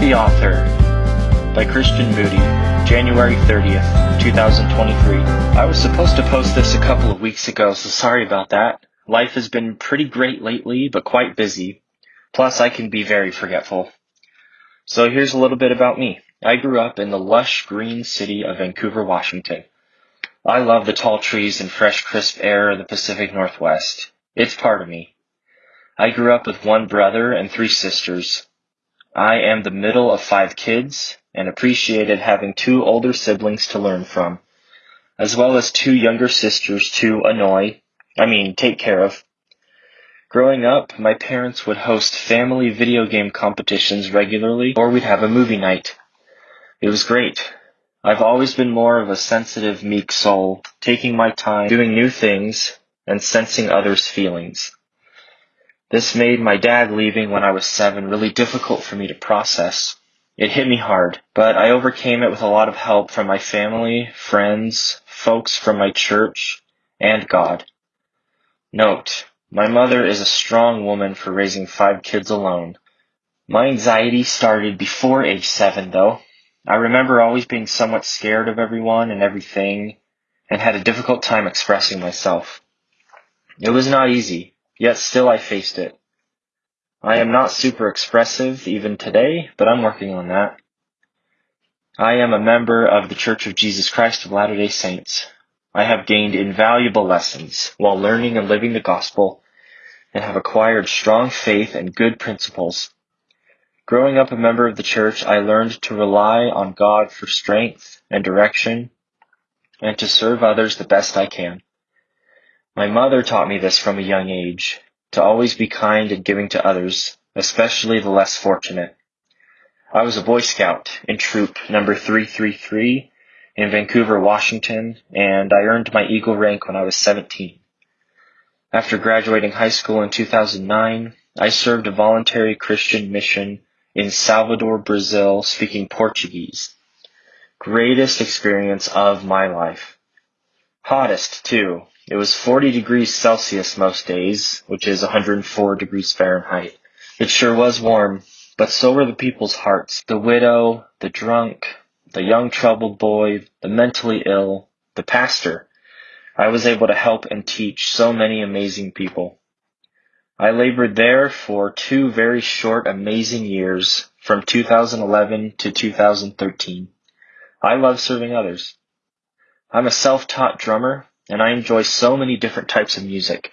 The Author by Christian Moody, January 30th, 2023. I was supposed to post this a couple of weeks ago, so sorry about that. Life has been pretty great lately, but quite busy. Plus, I can be very forgetful. So here's a little bit about me. I grew up in the lush green city of Vancouver, Washington. I love the tall trees and fresh, crisp air of the Pacific Northwest. It's part of me. I grew up with one brother and three sisters. I am the middle of five kids and appreciated having two older siblings to learn from, as well as two younger sisters to annoy, I mean, take care of. Growing up, my parents would host family video game competitions regularly, or we'd have a movie night. It was great. I've always been more of a sensitive, meek soul, taking my time, doing new things, and sensing others' feelings. This made my dad leaving when I was seven really difficult for me to process. It hit me hard, but I overcame it with a lot of help from my family, friends, folks from my church, and God. Note, my mother is a strong woman for raising five kids alone. My anxiety started before age seven, though. I remember always being somewhat scared of everyone and everything, and had a difficult time expressing myself. It was not easy, Yet still I faced it. I am not super expressive even today, but I'm working on that. I am a member of the Church of Jesus Christ of Latter-day Saints. I have gained invaluable lessons while learning and living the gospel and have acquired strong faith and good principles. Growing up a member of the church, I learned to rely on God for strength and direction and to serve others the best I can. My mother taught me this from a young age, to always be kind and giving to others, especially the less fortunate. I was a Boy Scout in troop number 333 in Vancouver, Washington, and I earned my Eagle rank when I was 17. After graduating high school in 2009, I served a voluntary Christian mission in Salvador, Brazil, speaking Portuguese. Greatest experience of my life. Hottest, too, it was 40 degrees Celsius most days, which is 104 degrees Fahrenheit. It sure was warm, but so were the people's hearts. The widow, the drunk, the young troubled boy, the mentally ill, the pastor. I was able to help and teach so many amazing people. I labored there for two very short, amazing years from 2011 to 2013. I love serving others. I'm a self-taught drummer and I enjoy so many different types of music.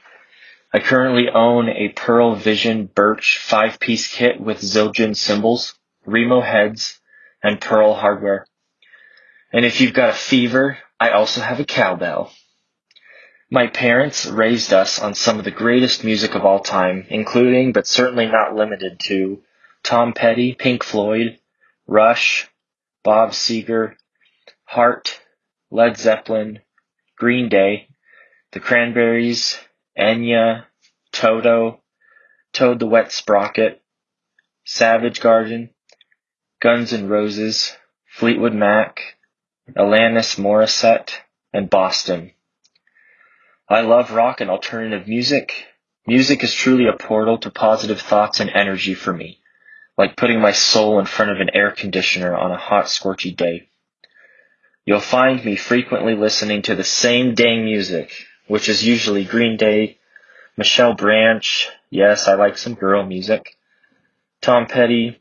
I currently own a Pearl Vision Birch five-piece kit with Zildjian cymbals, Remo heads, and Pearl hardware. And if you've got a fever, I also have a cowbell. My parents raised us on some of the greatest music of all time, including, but certainly not limited to, Tom Petty, Pink Floyd, Rush, Bob Seger, Heart, Led Zeppelin, Green Day, The Cranberries, Enya, Toto, Toad the Wet Sprocket, Savage Garden, Guns N' Roses, Fleetwood Mac, Alanis Morissette, and Boston. I love rock and alternative music. Music is truly a portal to positive thoughts and energy for me, like putting my soul in front of an air conditioner on a hot, scorchy day. You'll find me frequently listening to the same dang music, which is usually Green Day, Michelle Branch, yes, I like some girl music, Tom Petty,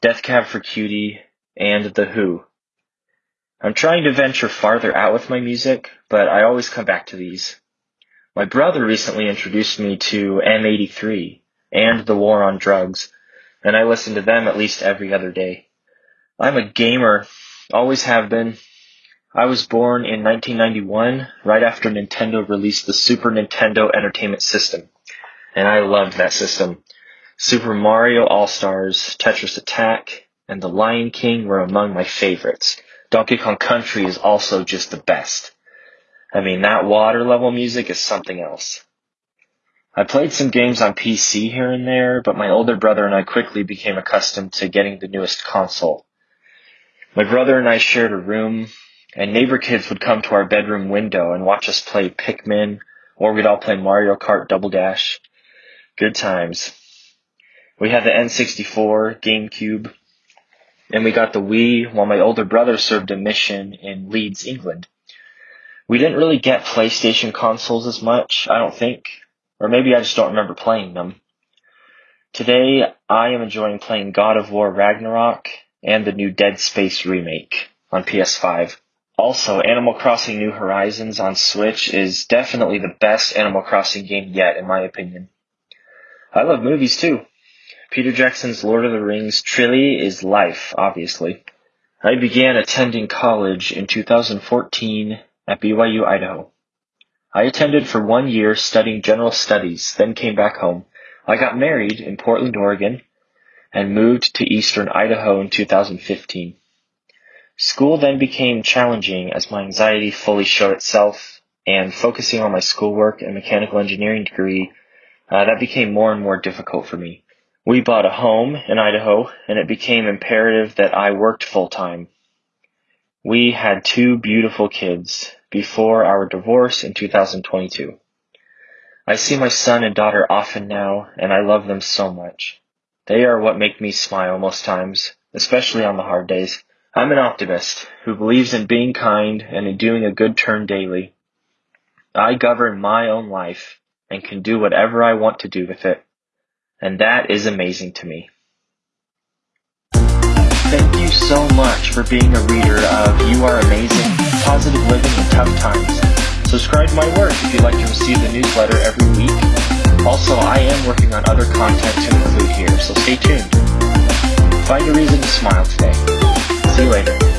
Death Cab for Cutie, and The Who. I'm trying to venture farther out with my music, but I always come back to these. My brother recently introduced me to M83 and The War on Drugs, and I listen to them at least every other day. I'm a gamer, always have been, I was born in 1991, right after Nintendo released the Super Nintendo Entertainment System, and I loved that system. Super Mario All-Stars, Tetris Attack, and The Lion King were among my favorites. Donkey Kong Country is also just the best. I mean, that water level music is something else. I played some games on PC here and there, but my older brother and I quickly became accustomed to getting the newest console. My brother and I shared a room, and neighbor kids would come to our bedroom window and watch us play Pikmin, or we'd all play Mario Kart Double Dash. Good times. We had the N64, GameCube, and we got the Wii while my older brother served a mission in Leeds, England. We didn't really get PlayStation consoles as much, I don't think, or maybe I just don't remember playing them. Today, I am enjoying playing God of War Ragnarok and the new Dead Space remake on PS5. Also, Animal Crossing New Horizons on Switch is definitely the best Animal Crossing game yet, in my opinion. I love movies too. Peter Jackson's Lord of the Rings trilogy is life, obviously. I began attending college in 2014 at BYU, Idaho. I attended for one year studying general studies, then came back home. I got married in Portland, Oregon, and moved to eastern Idaho in 2015. School then became challenging as my anxiety fully showed itself, and focusing on my schoolwork and mechanical engineering degree, uh, that became more and more difficult for me. We bought a home in Idaho, and it became imperative that I worked full time. We had two beautiful kids before our divorce in 2022. I see my son and daughter often now, and I love them so much. They are what make me smile most times, especially on the hard days. I'm an optimist who believes in being kind and in doing a good turn daily. I govern my own life and can do whatever I want to do with it. And that is amazing to me. Thank you so much for being a reader of You Are Amazing, Positive Living in Tough Times. Subscribe to my work if you'd like to receive the newsletter every week. Also, I am working on other content to include here, so stay tuned. Find a reason to smile today. Later.